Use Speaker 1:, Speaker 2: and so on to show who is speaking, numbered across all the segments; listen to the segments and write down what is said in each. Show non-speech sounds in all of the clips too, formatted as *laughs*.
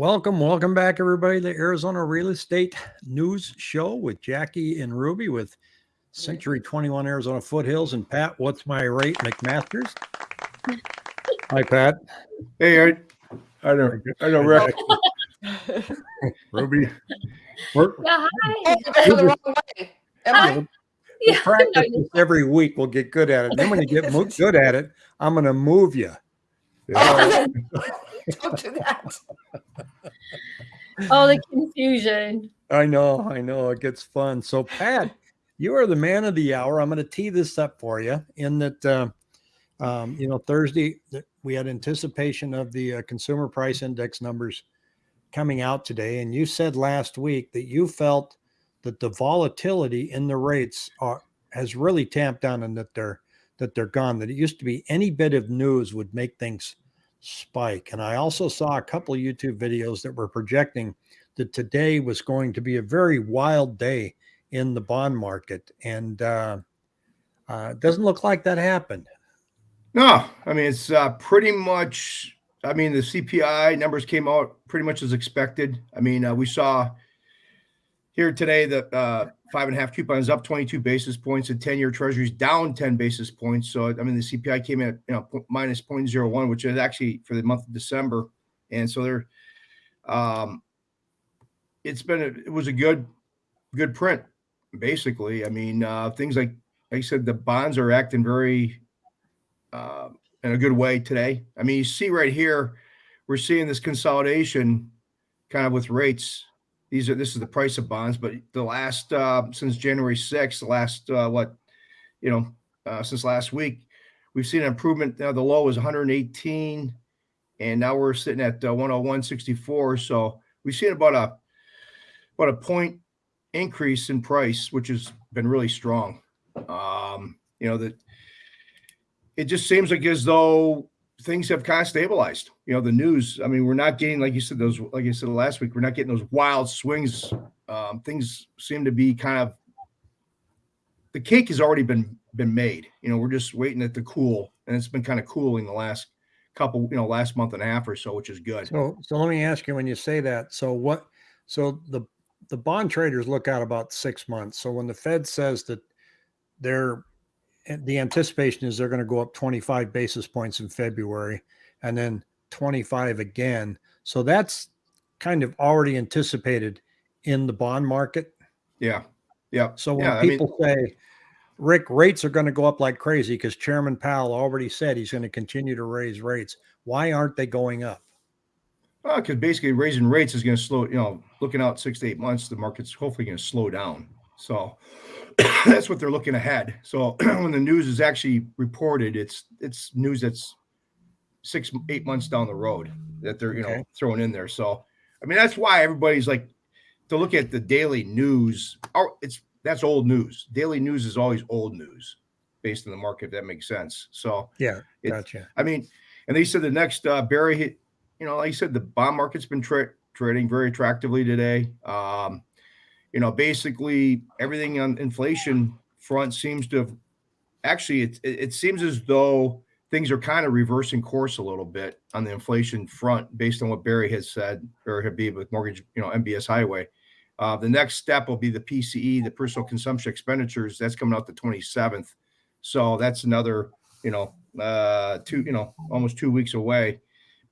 Speaker 1: Welcome, welcome back, everybody, to the Arizona Real Estate News Show with Jackie and Ruby with Century 21 Arizona Foothills and Pat. What's my rate, McMasters? *laughs* Hi, Pat.
Speaker 2: Hey, I, I don't, I don't Rick. *laughs* Ruby.
Speaker 1: We're,
Speaker 3: Yeah, hi.
Speaker 4: The wrong way. Am I?
Speaker 3: Hi.
Speaker 1: we'll practice
Speaker 3: no,
Speaker 1: every week. We'll get good at it. Then when you get *laughs* good at it, I'm going to move you.
Speaker 2: Yeah. *laughs*
Speaker 4: Don't do that.
Speaker 3: oh, the confusion.
Speaker 1: I know, I know. It gets fun. So, Pat, you are the man of the hour. I'm going to tee this up for you in that, uh, um, you know, Thursday we had anticipation of the uh, consumer price index numbers coming out today, and you said last week that you felt that the volatility in the rates are has really tamped down and that they're that they're gone. That it used to be any bit of news would make things spike. And I also saw a couple YouTube videos that were projecting that today was going to be a very wild day in the bond market, and uh, uh, it doesn't look like that happened.
Speaker 2: No, I mean it's uh, pretty much. I mean the CPI numbers came out pretty much as expected. I mean uh, we saw here today that uh, five and a half coupons up 22 basis points and 10 year treasuries down 10 basis points. So I mean the CPI came in at you know minus 0.01, which is actually for the month of December, and so they're. Um, it's been a, it was a good good print basically. I mean uh, things like like I said the bonds are acting very uh, in a good way today. I mean, you see right here, we're seeing this consolidation kind of with rates. These are this is the price of bonds, but the last uh, since January 6th, the last uh, what you know uh, since last week, we've seen an improvement. Now the low was 118, and now we're sitting at uh, 101.64. So we've seen about a about a point increase in price, which has been really strong. Um, you know that it just seems like as though things have kind of stabilized. You know, the news. I mean, we're not getting like you said those. Like I said last week, we're not getting those wild swings. Um, things seem to be kind of the cake has already been been made. You know, we're just waiting at the cool, and it's been kind of cooling the last couple. You know, last month and a half or so, which is good.
Speaker 1: So, so let me ask you: when you say that, so what? So the the bond traders look out about six months. So when the Fed says that they're the anticipation is they're going to go up 25 basis points in February and then 25 again. So that's kind of already anticipated in the bond market.
Speaker 2: Yeah, yeah.
Speaker 1: So when
Speaker 2: Yeah, I mean-
Speaker 1: people say, Rick, rates are going to go up like crazy because Chairman Powell already said he's going to continue to raise rates. Why aren't they going up?
Speaker 2: Well, because basically raising rates is going to slow. You know, looking out six to eight months, the market's hopefully going to slow down. So *coughs* that's what they're looking ahead. So *clears throat* when the news is actually reported, it's it's news that's six eight months down the road that they're you know
Speaker 1: Okay.
Speaker 2: throwing in there. So I mean that's why everybody's like to look at the daily news. Or it's that's old news. Daily news is always old news based on the market. If that makes sense. So
Speaker 1: Yeah,
Speaker 2: It-
Speaker 1: gotcha.
Speaker 2: I mean, and they said the next uh, Barry hit, you know, like I said, the bond market's been tra- trading very attractively today. Um, you know, basically everything on inflation front seems to have actually, it, it, seems as though things are kind of reversing course a little bit on the inflation front based on what Barry has said, or Habib with mortgage, you know, MBS Highway. Uh, the next step will be the PCE, the personal consumption expenditures. That's coming out the 27th. So that's another, you know, uh, two, you know, almost two weeks away.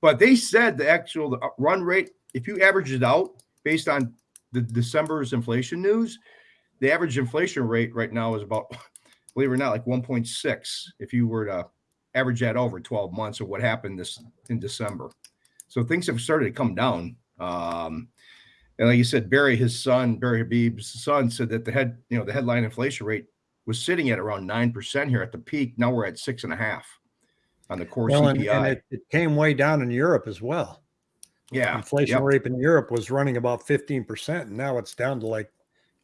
Speaker 2: But they said the actual the run rate, if you average it out based on the December's inflation news, the average inflation rate right now is about, *laughs* believe it or not, like 1.6. If you were to average that over 12 months of what happened this in December, so things have started to come down. Um, and like you said, Barry, his son, Barry Habib's son, said that the head, you know, the headline inflation rate was sitting at around nine percent here at the peak. Now we're at six and a half on the core
Speaker 1: Well, and,
Speaker 2: CPI.
Speaker 1: and it, it came way down in Europe as well.
Speaker 2: Yeah,
Speaker 1: Inflation
Speaker 2: yep.
Speaker 1: rate in Europe was running about 15%, and now it's down to like,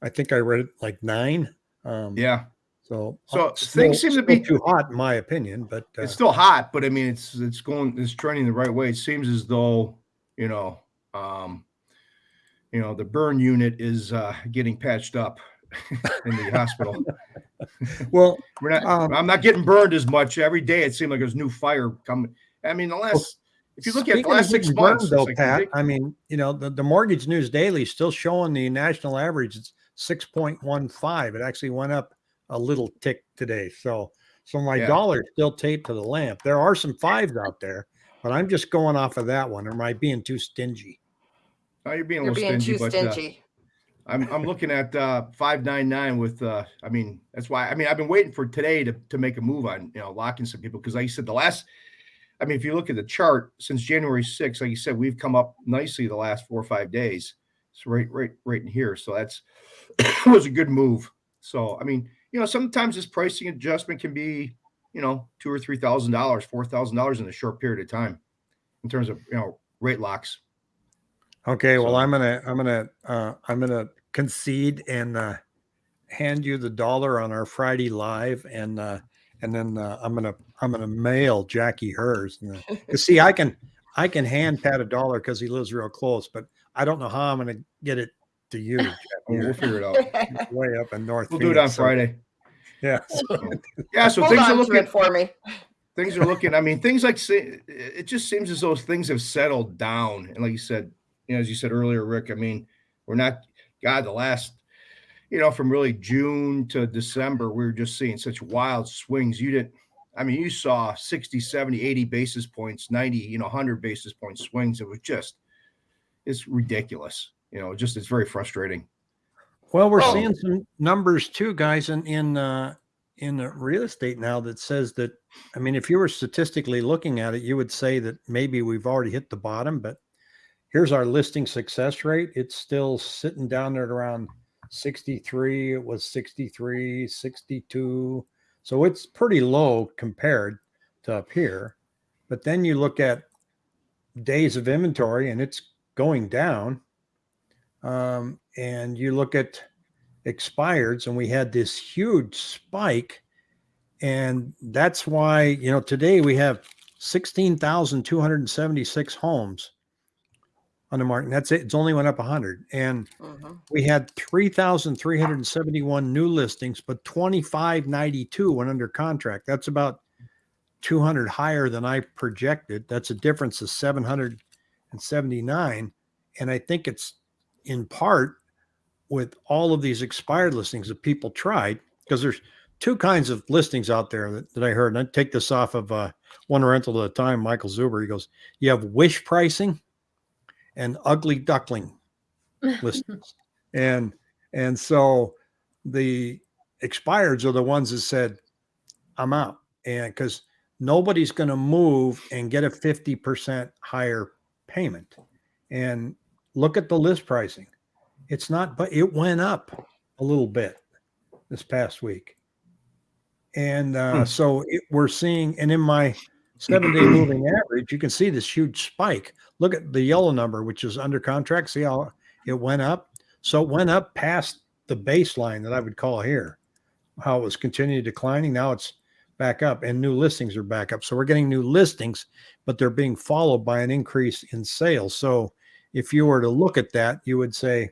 Speaker 1: I think I read it like nine. Um,
Speaker 2: yeah.
Speaker 1: So,
Speaker 2: So
Speaker 1: uh,
Speaker 2: things seem to be-
Speaker 1: too hot, in my opinion. But uh,
Speaker 2: It's still hot, but I mean, it's it's going, it's trending the right way. It seems as though you know, um, you know, the burn unit is uh, getting patched up *laughs* in the hospital. *laughs*
Speaker 1: well,
Speaker 2: We're not.
Speaker 1: Um,
Speaker 2: I'm not getting burned as much every day. It seemed like there's new fire coming. I mean, the last If you look at the last six months,
Speaker 1: though,
Speaker 2: like
Speaker 1: Pat,
Speaker 2: ridic-
Speaker 1: I mean, you know, the, the Mortgage News Daily is still showing the national average. It's six point one five. It actually went up a little tick today. So, so my
Speaker 2: Yeah.
Speaker 1: dollar's still taped to the lamp. There are some fives *laughs* out there, but I'm just going off of that one. Or am I being too stingy?
Speaker 2: oh, you're being a
Speaker 4: You're
Speaker 2: little
Speaker 4: being
Speaker 2: stingy,
Speaker 4: too
Speaker 2: but uh,
Speaker 4: stingy.
Speaker 2: I'm I'm looking at uh, five nine nine with. Uh, I mean, that's why. I mean, I've been waiting for today to to make a move on you know locking some people because like you said, the last. I mean, if you look at the chart since January 6th, like you said, we've come up nicely the last four or five days. So right, right, right in here. So that's *coughs* was a good move. So I mean, you know, sometimes this pricing adjustment can be, you know, two or three thousand dollars, four thousand dollars in a short period of time, in terms of you know rate locks.
Speaker 1: Okay, well, I'm gonna, I'm gonna, uh, I'm gonna concede and uh, hand you the dollar on our Friday live, and uh, and then uh, I'm gonna, I'm gonna mail Jackie hers. And, *laughs* 'cause see, I can, I can hand Pat a dollar because he lives real close, but I don't know how I'm gonna get it to you. *laughs* Jackie.
Speaker 2: We'll, we'll figure it out.
Speaker 1: way up in North.
Speaker 2: We'll do it on
Speaker 1: so-
Speaker 2: Friday.
Speaker 1: yeah. *laughs*
Speaker 2: Yeah. So
Speaker 4: Hold
Speaker 2: things are looking.
Speaker 4: it for me.
Speaker 2: things are looking. I mean, things like it just seems as though things have settled down. And like you said, you know, as you said earlier, Rick. I mean, we're not. God, the last, you know, from really June to December, we were just seeing such wild swings. You didn't. I mean, you saw 60, 70, 80 basis points, 90, you know, 100 basis point swings. It was just, it's ridiculous. You know, just it's very frustrating.
Speaker 1: Well, we're
Speaker 4: Oh.
Speaker 1: seeing some numbers too, guys, in in uh, in the real estate now that says that. I mean, if you were statistically looking at it, you would say that maybe we've already hit the bottom. But here's our listing success rate. It's still sitting down there at around 63. It was 63, 62. So it's pretty low compared to up here. But then you look at days of inventory, and it's going down um, and you look at expireds and we had this huge spike and that's why you know today we have 16,276 homes on the market and that's it it's only went up 100 and
Speaker 4: Mhm.
Speaker 1: we had 3,371 new listings but 2592 went under contract that's about 200 higher than I projected that's a difference of 779 and I think it's in part with all of these expired listings that people tried because there's two kinds of listings out there that, that I heard. And I take this off of uh, one rental at a time. Michael Zuber, he goes, you have wish pricing and ugly duckling *laughs* listings. and, and so the expireds are the ones that said, I'm out. And because nobody's going to move and get a 50% higher payment. And look at the list pricing. It's not, but it went up a little bit this past week. And uh,
Speaker 2: Hmm.
Speaker 1: so it, we're seeing, and in my seven day *clears throat* moving average, you can see this huge spike. Look at the yellow number, which is under contract. See how it went up? So it went up past the baseline that I would call here, how it was continuing declining. Now it's back up, and new listings are back up. So we're getting new listings, but they're being followed by an increase in sales. So if you were to look at that, you would say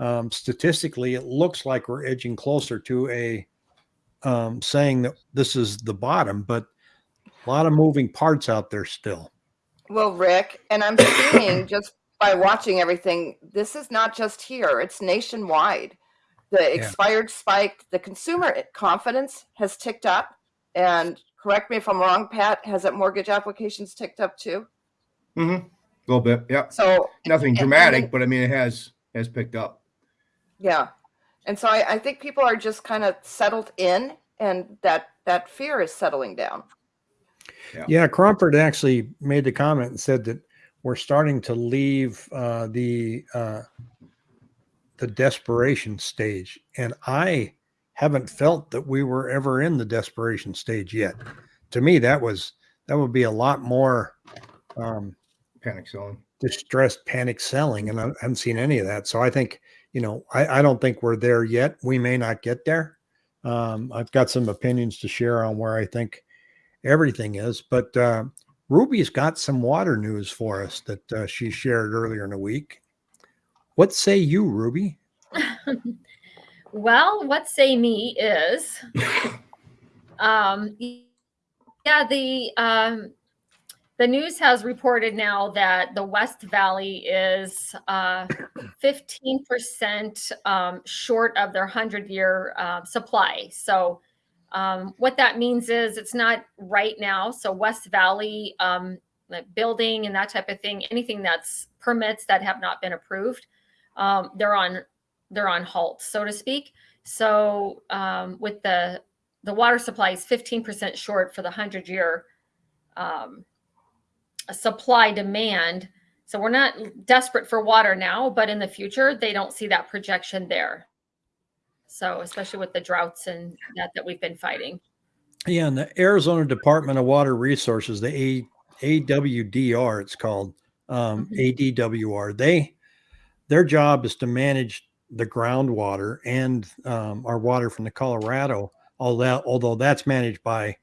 Speaker 1: um, statistically, it looks like we're edging closer to a um, saying that this is the bottom, but a lot of moving parts out there still.
Speaker 4: Well, Rick, and I'm seeing *coughs* just by watching everything, this is not just here, it's nationwide. The expired spike, the consumer confidence has ticked up. And correct me if I'm wrong, Pat, has that mortgage applications ticked up too?
Speaker 2: Mm-hmm. A little bit. Yeah.
Speaker 4: So,
Speaker 2: Nothing
Speaker 4: and
Speaker 2: dramatic, but I mean, it has has picked up.
Speaker 4: yeah. And so I, I think people are just kind of settled in and that that fear is settling down.
Speaker 1: Yeah, Cromford actually made the comment and said that we're starting to leave uh, the uh, the desperation stage, and I haven't felt that we were ever in the desperation stage yet. To me, that was that would be a lot more um,
Speaker 2: Panic selling.
Speaker 1: distressed panic selling, and I haven't seen any of that. So I think you know I, I don't think we're there yet. We may not get there. Um, I've got some opinions to share on where I think everything is, but uh, Ruby's got some water news for us that uh, she shared earlier in the week. What say you, Ruby?
Speaker 3: well, what say me is, um, yeah, the um, the news has reported now that the West Valley is uh, 15% um, short of their 100 year uh, supply. So, um, what that means is it's not right now. So, West Valley um, like building and that type of thing, anything that's permits that have not been approved, um, they're on they're on halt, so to speak. So, um, with the the water supply is 15% short for the 100 year um, supply demand. So we're not desperate for water now, but in the future, they don't see that projection there. So especially with the droughts and that that we've been fighting.
Speaker 1: Yeah, and the Arizona Department of Water Resources, the A, AWDR, it's called um, ADWR. They their job is to manage the groundwater and um, our water from the Colorado. Although although that's managed by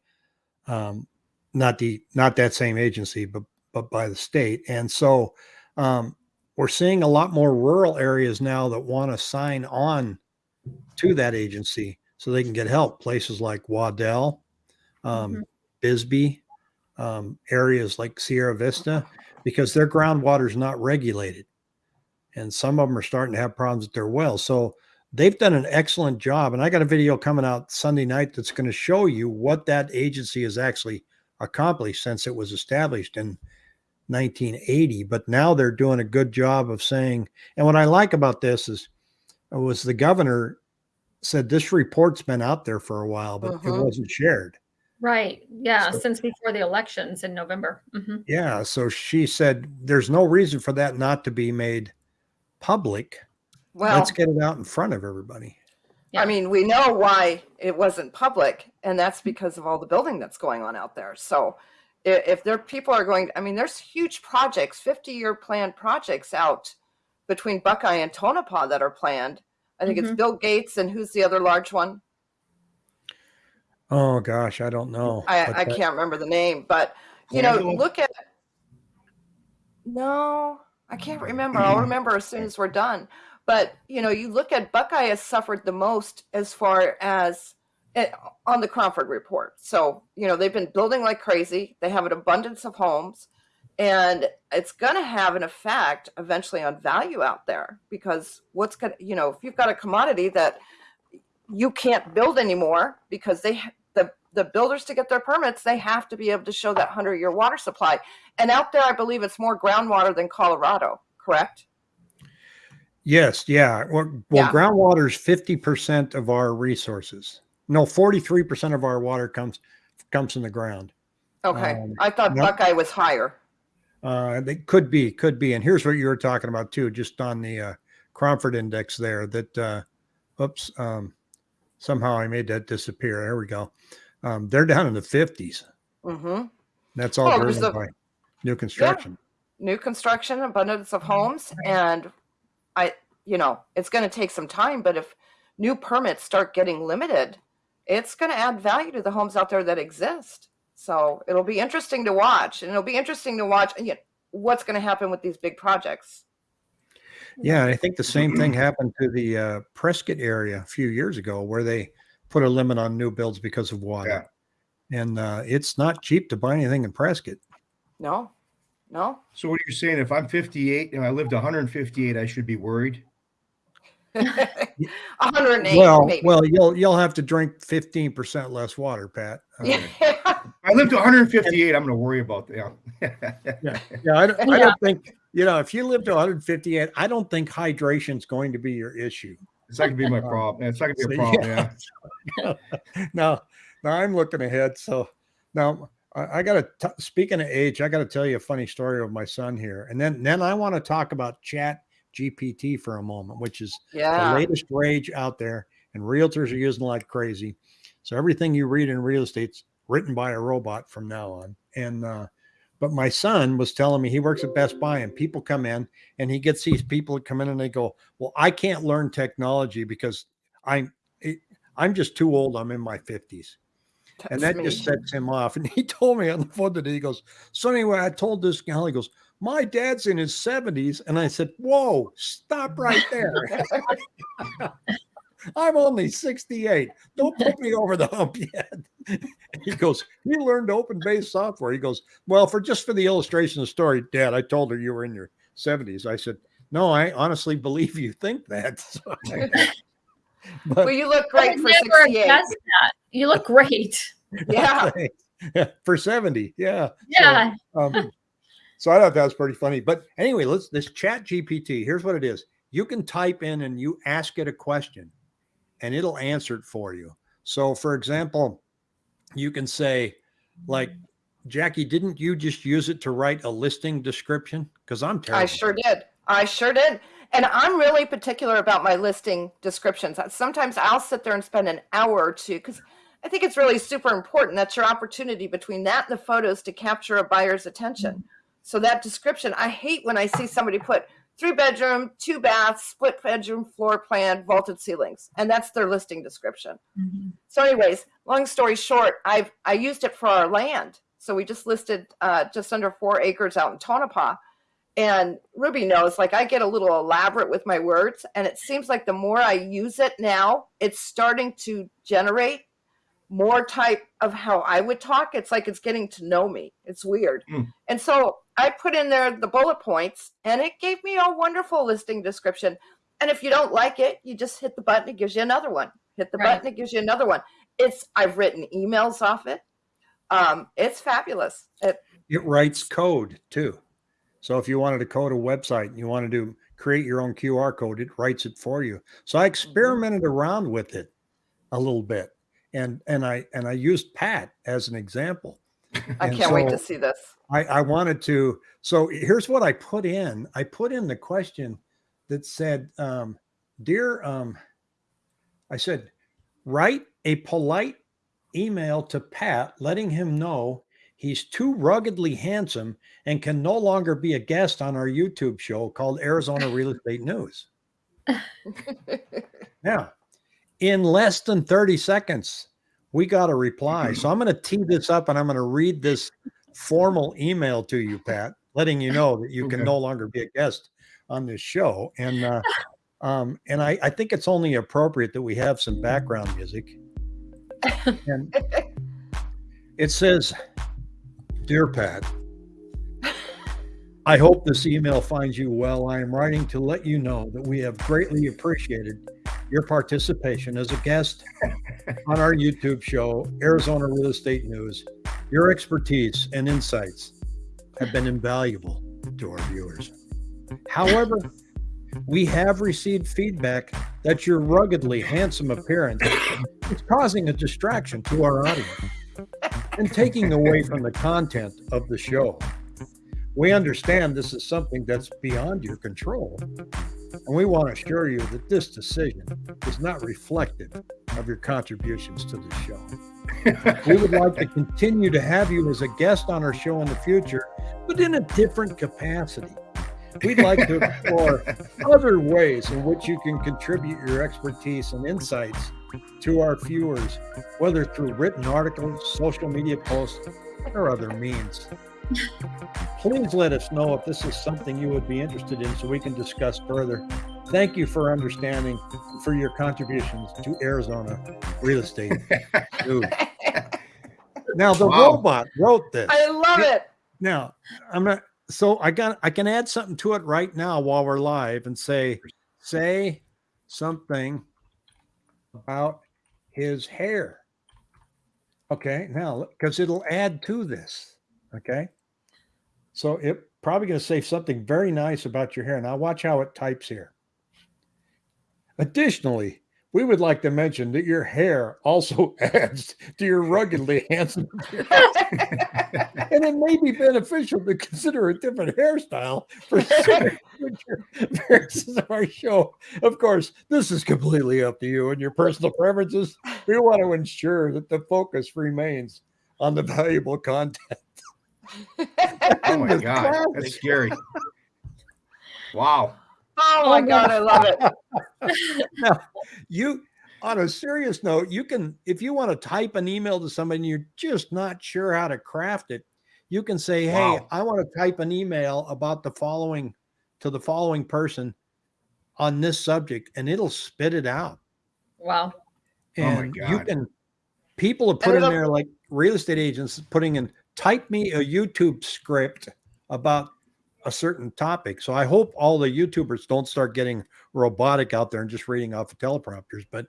Speaker 1: um, not the not that same agency, but but by the state. And so um, we're seeing a lot more rural areas now that want to sign on to that agency so they can get help. Places like Waddell, um,
Speaker 3: Mhm.
Speaker 1: Bisbee, um, areas like Sierra Vista, because their groundwater is not regulated. And some of them are starting to have problems with their wells. So they've done an excellent job. And I got a video coming out Sunday night that's going to show you what that agency has actually accomplished since it was established in 1980. But now they're doing a good job of saying, and what I like about this is, it was the governor said this report's been out there for a while, but it
Speaker 4: Mhm.
Speaker 1: wasn't shared.
Speaker 3: Right. Yeah.
Speaker 1: So-
Speaker 3: Since before the elections in November. hmm
Speaker 1: Yeah. So she said there's no reason for that not to be made public.
Speaker 4: Well,
Speaker 1: Let's get it out in front of everybody.
Speaker 3: Yeah.
Speaker 4: I mean, we know why it wasn't public, and that's because of all the building that's going on out there. So, if, if there people are going, I mean, there's huge projects, 50 year planned projects out between Buckeye and Tonopah that are planned. I think it's
Speaker 3: Mhm.
Speaker 4: Bill Gates and who's the other large one?
Speaker 1: Oh gosh, I don't know.
Speaker 4: I, I
Speaker 1: that-
Speaker 4: can't remember the name, but you know, look at. No, I can't remember. I'll remember as soon as we're done. But you know, you look at Buckeye has suffered the most as far as eh, on the Cromford report. So you know, they've been building like crazy. They have an abundance of homes, and it's going to have an effect eventually on value out there because what's going to you know, if you've got a commodity that you can't build anymore because they the the builders to get their permits they have to be able to show that 100 year water supply and out there i believe it's more groundwater than colorado correct
Speaker 1: Yes, yeah. Well, well
Speaker 4: Yeah.
Speaker 1: groundwater is 50% of our resources. No, 43% of our water comes comes from the ground.
Speaker 4: okay
Speaker 1: Um,
Speaker 4: i thought
Speaker 1: nope.
Speaker 4: buckeye was higher
Speaker 1: Uh, they could be, could be. And here's what you were talking about too, just on the uh, Cromford index there. That, uh, oops, um, somehow I made that disappear. There we go. Um, they're down in the 50s.
Speaker 4: Mm-hmm.
Speaker 1: That's all
Speaker 4: Well,
Speaker 1: driven
Speaker 4: a-
Speaker 1: by new construction.
Speaker 4: new construction abundance of homes and i you know it's going to take some time but if new permits start getting limited it's going to add value to the homes out there that exist so it'll be interesting to watch and it'll be interesting to watch you know, what's going to happen with these big projects
Speaker 1: Yeah, I think the same thing happened to the uh, Prescott area a few years ago, where they put a limit on new builds because of water. And uh, it's not cheap to buy anything in Prescott.
Speaker 4: no no
Speaker 2: So what are you saying? If I'm 58 and I lived 158, I should be worried. *laughs*
Speaker 4: 108
Speaker 1: well,
Speaker 4: maybe.
Speaker 1: well, you'll you'll have to drink fifteen percent less water, Pat. *laughs* Uh,
Speaker 4: yeah.
Speaker 2: I lived to 158. I'm going to worry about that.
Speaker 1: yeah, *laughs* yeah. I don't, I don't think you know if you live to 158, I don't think hydration is going to be your issue.
Speaker 2: It's not going to be my problem. It's not going to be a *laughs* problem.
Speaker 1: yeah.
Speaker 2: Yeah. *laughs*
Speaker 1: now, now I'm looking ahead. So now I, I got to speaking of age, I got to tell you a funny story of my son here, and then then I want to talk about Chat GPT for a moment, which is the latest rage out there, and realtors are using it like crazy. So everything you read in real estate's written by a robot from now on. And uh, but my son was telling me he works at Best Buy, and people come in, and he gets these people that come in and they go, "Well, I can't learn technology because I'm it, I'm just too old. I'm in my 50s." And that
Speaker 4: me.
Speaker 1: just sets him off. And *laughs* he told me on the phone today, he goes, So anyway, I told this gal, he goes, My dad's in his 70s. And I said, Whoa, stop right there. *laughs* *laughs* I'm only 68. Don't put me over the hump yet. *laughs* he goes, he learned open base software. He goes, well, for just for the illustration of the story, Dad, I told her you were in your 70s. I said, no, I honestly believe you think that. *laughs* But
Speaker 4: well, you look great for
Speaker 3: never
Speaker 4: 68.
Speaker 3: that. You look great. *laughs*
Speaker 4: Yeah.
Speaker 1: for 70. Yeah.
Speaker 3: Yeah.
Speaker 1: um, so I thought that was pretty funny. But anyway, let's this chat GPT. Here's what it is. You can type in and you ask it a question and it'll answer it for you. So for example, you can say, like, mm. Jackie, didn't you just use it to write a listing description? Because I'm terrible.
Speaker 4: I sure did. I sure did. And I'm really particular about my listing descriptions. Sometimes I'll sit there and spend an hour or two because I think it's really super important. That's your opportunity between that and the photos to capture a buyer's attention. Mm. So that description, I hate when I see somebody put three bedroom, two baths, split bedroom, floor plan, vaulted ceilings, and that's their listing description. So, anyways, long story short, I've I used it for our land. So we just listed uh, just under four acres out in Tonopah. And Ruby knows, like I get a little elaborate with my words, and it seems like the more I use it now, it's starting to generate more type of how I would talk. It's like it's getting to know me. It's weird.
Speaker 2: Mm.
Speaker 4: And so I put in there the bullet points, and it gave me a wonderful listing description. And if you don't like it, you just hit the button, it gives you another one. Hit the
Speaker 3: Right.
Speaker 4: button, it gives you another one. It's I've written emails off it. Um, it's fabulous. It,
Speaker 1: it writes code too. So if you wanted to code a website and you wanted to create your own QR code, it writes it for you. So I experimented around with it a little bit. And and I and I used Pat as an example.
Speaker 4: I
Speaker 1: And
Speaker 4: can't wait to see this.
Speaker 1: I, I wanted to. So here's what I put in. I put in the question that said, um, "Dear," um, I said, "Write a polite email to Pat, letting him know he's too ruggedly handsome and can no longer be a guest on our YouTube show called Arizona Real *laughs* Estate News." Now, in less than 30 seconds, we got a reply. So I'm going to tee this up and I'm going to read this formal email to you, Pat, letting you know that you can no longer be a guest on this show. And uh, *laughs* um, and I, I think it's only appropriate that we have some background music. *laughs* And it says, Dear Pat, I hope this email finds you well. I am writing to let you know that we have greatly appreciated your participation as a guest on our YouTube show, Arizona Real Estate News. Your expertise and insights have been invaluable to our viewers. However, we have received feedback that your ruggedly handsome appearance is causing a distraction to our audience and taking away from the content of the show. We understand this is something that's beyond your control, and we want to assure you that this decision is not reflective of your contributions to the show. We would like to continue to have you as a guest on our show in the future, but in a different capacity. We'd like to explore other ways in which you can contribute your expertise and insights to our viewers, whether through written articles, social media posts, or other means. Please let us know if this is something you would be interested in so we can discuss further. Thank you for understanding for your contributions to Arizona real estate. *laughs* Now the
Speaker 2: Wow.
Speaker 1: robot wrote this.
Speaker 4: I love it.
Speaker 1: Now, I'm not so I got I can add something to it right now while we're live and say say something about his hair. Okay, now because it'll add to this. Okay. So it probably going to say something very nice about your hair. Now watch how it types here. Additionally, we would like to mention that your hair also *laughs* adds to your ruggedly *laughs* handsome appearance *laughs* and it may be beneficial to consider a different hairstyle for future appearances of our show. Of course, this is completely up to you and your personal preferences. We want to ensure that the focus remains on the valuable content.
Speaker 2: Oh my god,
Speaker 1: classic.
Speaker 2: that's scary. Wow.
Speaker 4: Oh, oh my God, I love it. *laughs*
Speaker 1: now, you on a serious note, you can if you want to type an email to somebody and you're just not sure how to craft it, you can say, "Hey,
Speaker 2: Wow.
Speaker 1: I want to type an email about the following to the following person on this subject," and it'll spit it out.
Speaker 3: Wow.
Speaker 2: Oh my
Speaker 1: And you can, people have put in there like real estate agents putting in, type me a YouTube script about a certain topic. So I hope all the YouTubers don't start getting robotic out there and just reading off of teleprompters. But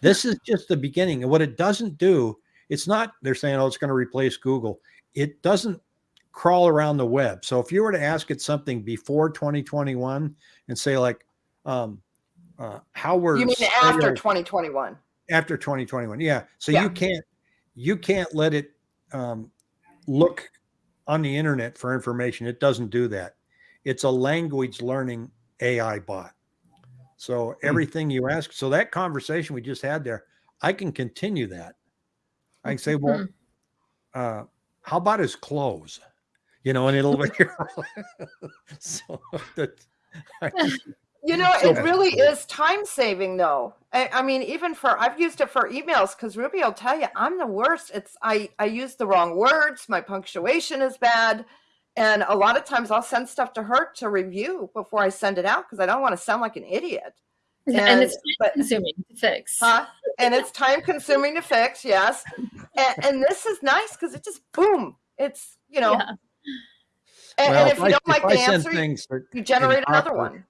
Speaker 1: this is just the beginning. And what it doesn't do, it's not, they're saying, oh, it's going to replace Google. It doesn't crawl around the web. So if you were to ask it something before 2021 and say, like, um, uh, how were
Speaker 4: You mean after 2021?
Speaker 1: after 2021 yeah so
Speaker 4: Yeah.
Speaker 1: you can't you can't let it um, look on the internet for information. It doesn't do that. It's a language learning ai bot. So everything you ask so that conversation we just had there i can continue that. I can say *laughs* well uh, how about his clothes? You know and it'll *laughs* be *laughs* so that I
Speaker 4: You know, it really is time saving though. I, I mean, even for I've used it for emails because Ruby will tell you I'm the worst. It's I I use the wrong words, my punctuation is bad, and a lot of times I'll send stuff to her to review before I send it out because I don't want to sound like an idiot.
Speaker 3: And,
Speaker 4: And-
Speaker 3: it's
Speaker 4: but-
Speaker 3: consuming to fix.
Speaker 4: Huh? And it's time consuming to fix, yes. And, and this is nice because it just boom. It's you know,
Speaker 3: Yeah.
Speaker 4: and,
Speaker 1: well,
Speaker 4: and if you
Speaker 1: I-
Speaker 4: don't like the
Speaker 1: send
Speaker 4: answer, you-
Speaker 1: things that-
Speaker 4: you generate another
Speaker 1: proper-
Speaker 4: one.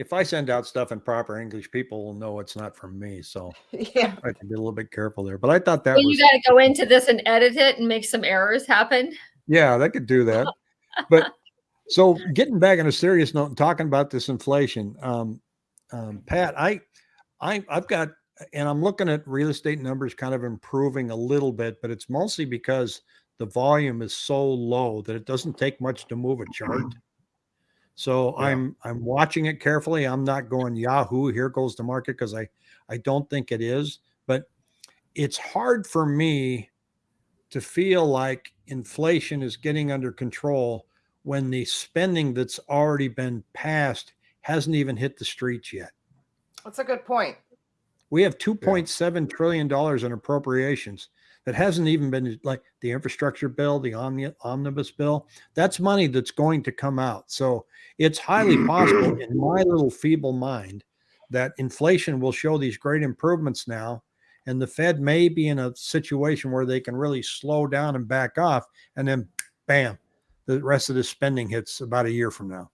Speaker 1: If I send out stuff in proper English, people will know it's not from me. So *laughs*
Speaker 4: Yeah.
Speaker 1: I can be a little bit careful there. But I thought that
Speaker 3: Well,
Speaker 1: was
Speaker 3: you got to go into this and edit it and make some errors happen.
Speaker 1: yeah, that could do that. But so getting back on a serious note and talking about this inflation, um, um, Pat, I, I, I've got, and I'm looking at real estate numbers kind of improving a little bit, but it's mostly because the volume is so low that it doesn't take much to move a chart. So
Speaker 2: Yeah.
Speaker 1: I'm I'm watching it carefully. I'm not going Yahoo. Here goes the market because I I don't think it is. But it's hard for me to feel like inflation is getting under control when the spending that's already been passed hasn't even hit the streets yet.
Speaker 4: That's a good point.
Speaker 1: We have 2.7 trillion dollars in appropriations that hasn't even been like the infrastructure bill, the omni- omnibus bill. That's money that's going to come out. So it's highly possible, *clears throat* in my little feeble mind, that inflation will show these great improvements now, and the Fed may be in a situation where they can really slow down and back off, and then, bam, the rest of the spending hits about a year from now.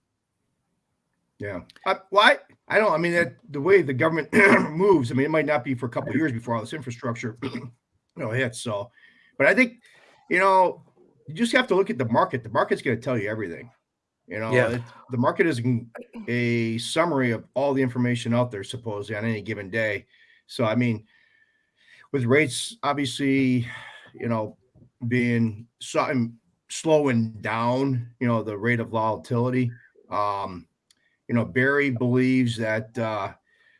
Speaker 2: Yeah. I, why? I don't. I mean, that the way the government *clears throat* moves. I mean, it might not be for a couple of years before all this infrastructure, *clears throat* you know, hits. So, but I think, you know, you just have to look at the market. The market's going to tell you everything. You know,
Speaker 1: Yeah.
Speaker 2: it, the market is a summary of all the information out there, supposedly on any given day. So, I mean, with rates obviously, you know, being so, slowing down, you know, the rate of volatility. Um, you know, Barry believes that uh,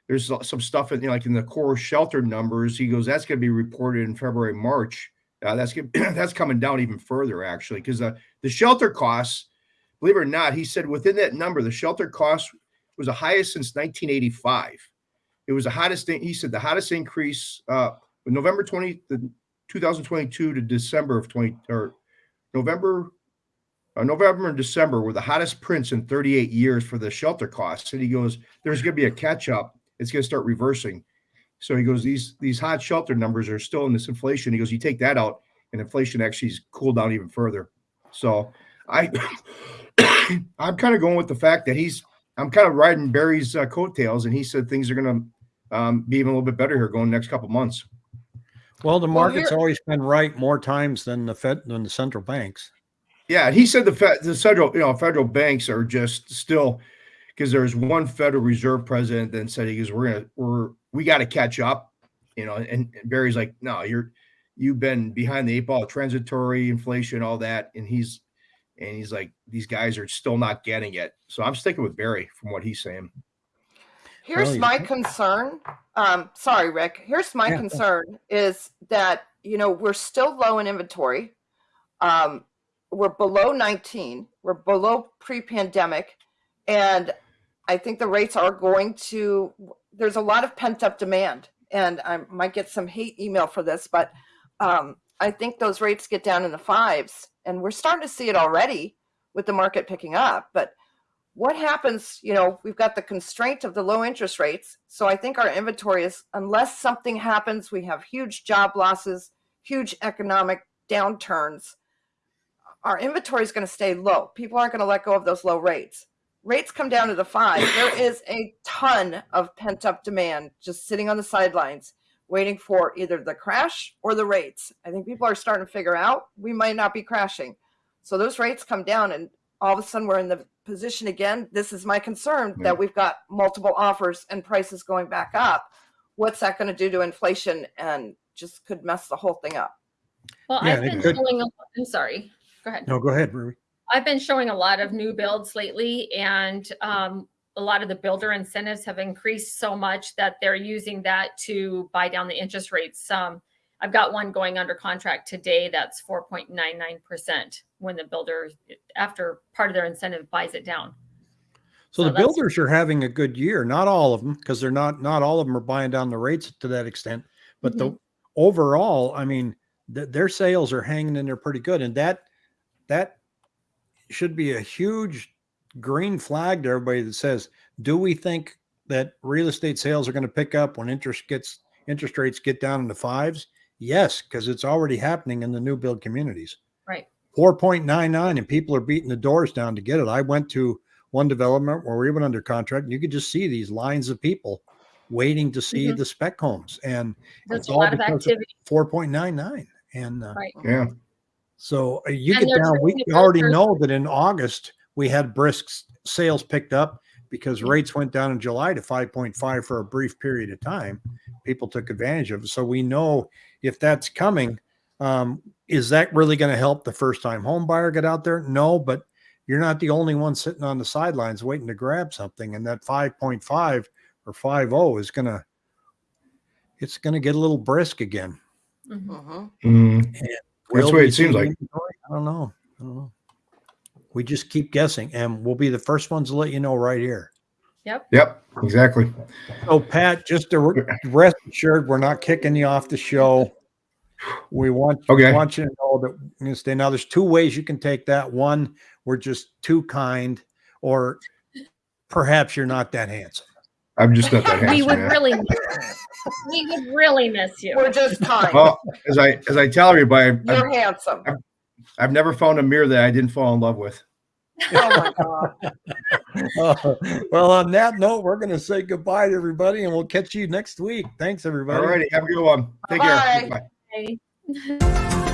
Speaker 2: there's some stuff in you know, like in the core shelter numbers. He goes, that's going to be reported in February, March. Uh, that's *clears throat* that's coming down even further actually, because the the shelter costs, believe it or not, he said within that number, the shelter cost was the highest since 1985. It was the hottest thing. He said the hottest increase uh, November 20, the 2022 to December of 20 or November uh, November and December were the hottest prints in 38 years for the shelter costs. And he goes, there's going to be a catch up. It's going to start reversing. So he goes, these these hot shelter numbers are still in this inflation. He goes, you take that out, and inflation actually has cooled down even further. So I, *coughs* I'm kind of going with the fact that he's, I'm kind of riding Barry's uh, coattails, and he said things are going to um, be even a little bit better here going next couple months.
Speaker 1: Well, the market's
Speaker 4: here-
Speaker 1: always been right more times than the Fed than the central banks.
Speaker 2: Yeah, he said the Fed, the federal, you know, federal banks are just still because there's one Federal Reserve president that said he goes, we're gonna, we're, we got to catch up, you know. And, and Barry's like, no, you're, you've been behind the eight ball, transitory inflation, all that, and he's, and he's like, these guys are still not getting it. So I'm sticking with Barry from what he's saying.
Speaker 4: Here's
Speaker 1: Well, you-
Speaker 4: my concern. Um, sorry, Rick. Here's my
Speaker 1: Yeah.
Speaker 4: concern is that you know we're still low in inventory. Um, we're below 19. We're below pre-pandemic, and I think the rates are going to. There's a lot of pent-up demand, and I might get some hate email for this, but um, I think those rates get down in the fives, and we're starting to see it already with the market picking up. But what happens? You know, we've got the constraint of the low interest rates. So I think our inventory is, unless something happens, we have huge job losses, huge economic downturns. Our inventory is going to stay low. People aren't going to let go of those low rates. Rates come down to the five. There *coughs* is a ton of pent up demand just sitting on the sidelines, waiting for either the crash or the rates. I think people are starting to figure out we might not be crashing. So those rates come down, and all of a sudden we're in the position again. This is my concern
Speaker 2: Yeah.
Speaker 4: that we've got multiple offers and prices going back up. What's that going to do to inflation and just could mess the whole thing up?
Speaker 3: Well,
Speaker 1: Yeah,
Speaker 3: I've
Speaker 1: they
Speaker 3: been
Speaker 1: could.
Speaker 3: showing, a I'm sorry, go ahead.
Speaker 1: No, go ahead, Ruby.
Speaker 3: I've been showing a lot of new builds lately and um, a lot of the builder incentives have increased so much that they're using that to buy down the interest rates. Um, I've got one going under contract today that's 4.99% when the builder, after part of their incentive buys it down.
Speaker 1: So,
Speaker 3: So
Speaker 1: the builders are having a good year. Not all of them, because they're not not all of them are buying down the rates to that extent. But the overall, I mean, th- their sales are hanging in there pretty good, and that that should be a huge green flag to everybody that says, "Do we think that real estate sales are going to pick up when interest gets interest rates get down in the fives?" Yes, because it's already happening in the new build communities.
Speaker 3: Right.
Speaker 1: 4.99 and people are beating the doors down to get it. I went to one development where we went under contract and you could just see these lines of people waiting to see
Speaker 3: Mhm.
Speaker 1: the spec homes and
Speaker 3: There's
Speaker 1: it's
Speaker 3: a
Speaker 1: all
Speaker 3: lot of
Speaker 1: because
Speaker 3: activity,
Speaker 1: 4.99 and uh,
Speaker 3: right?
Speaker 2: Yeah.
Speaker 1: So uh, you
Speaker 3: And
Speaker 1: get down we already
Speaker 3: filter-
Speaker 1: know that in august we had brisk sales picked up because rates went down in july to 5.5 for a brief period of time people took advantage of it so we know if that's coming um, is that really going to help the first time home buyer get out there no but you're not the only one sitting on the sidelines waiting to grab something and that 5.5 or 5.0 is going to it's going to get a little brisk again
Speaker 3: Mhm.
Speaker 4: Mhm.
Speaker 2: Mm. That's
Speaker 1: Will
Speaker 2: the way
Speaker 1: we
Speaker 2: it seems like.
Speaker 1: inventory? I don't know. I don't know. We just keep guessing, and we'll be the first ones to let you know right here.
Speaker 2: Yep. Yep. Exactly.
Speaker 1: So, Pat, just to re- rest assured, we're not kicking you off the show. We want
Speaker 2: Okay.
Speaker 1: want you to know that we're going to stay. Now, there's two ways you can take that. One, we're just too kind, or perhaps you're not that handsome.
Speaker 2: I'm just not that *laughs*
Speaker 3: We would
Speaker 2: yeah.
Speaker 3: really, miss- we would really miss you.
Speaker 4: We're just kind.
Speaker 2: Well, as I as I tell everybody, I've,
Speaker 4: You're
Speaker 2: I've,
Speaker 4: handsome.
Speaker 2: I've never found a mirror that I didn't fall in love with.
Speaker 4: Oh my God.
Speaker 1: Uh, *laughs* well, on that note, we're going to say goodbye to everybody, and we'll catch you next week. Thanks, everybody.
Speaker 2: All righty. Have a good one. Take care.
Speaker 4: Bye-bye.
Speaker 2: Bye.
Speaker 3: Okay. *laughs*